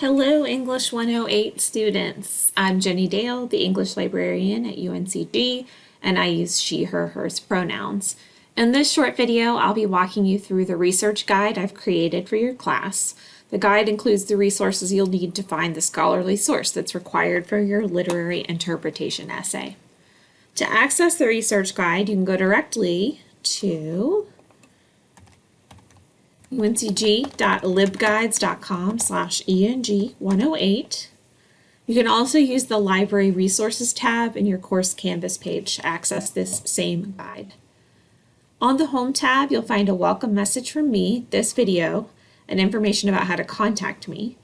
Hello, English 108 students. I'm Jenny Dale, the English librarian at UNCG, and I use she, her, hers pronouns. In this short video, I'll be walking you through the research guide I've created for your class. The guide includes the resources you'll need to find the scholarly source that's required for your literary interpretation essay. To access the research guide, you can go directly to uncg.libguides.com slash eng108. You can also use the Library Resources tab in your course Canvas page to access this same guide. On the Home tab, you'll find a welcome message from me, this video, and information about how to contact me.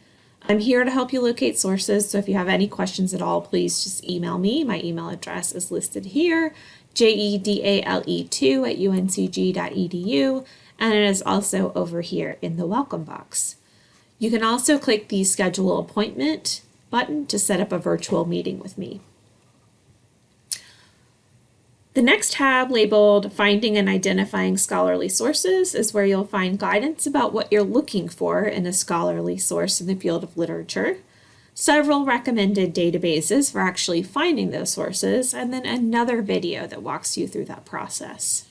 I'm here to help you locate sources, so if you have any questions at all, please just email me. My email address is listed here, jedale2 at uncg.edu, and it is also over here in the welcome box. You can also click the schedule appointment button to set up a virtual meeting with me. The next tab labeled Finding and Identifying Scholarly Sources is where you'll find guidance about what you're looking for in a scholarly source in the field of literature, several recommended databases for actually finding those sources, and then another video that walks you through that process.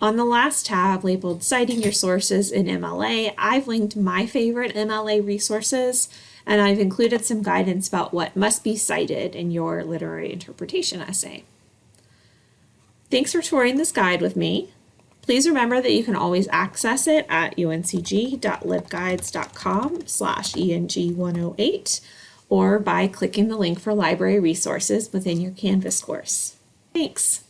On the last tab labeled Citing Your Sources in MLA, I've linked my favorite MLA resources and I've included some guidance about what must be cited in your literary interpretation essay. Thanks for touring this guide with me. Please remember that you can always access it at uncg.libguides.com slash eng108 or by clicking the link for library resources within your Canvas course. Thanks.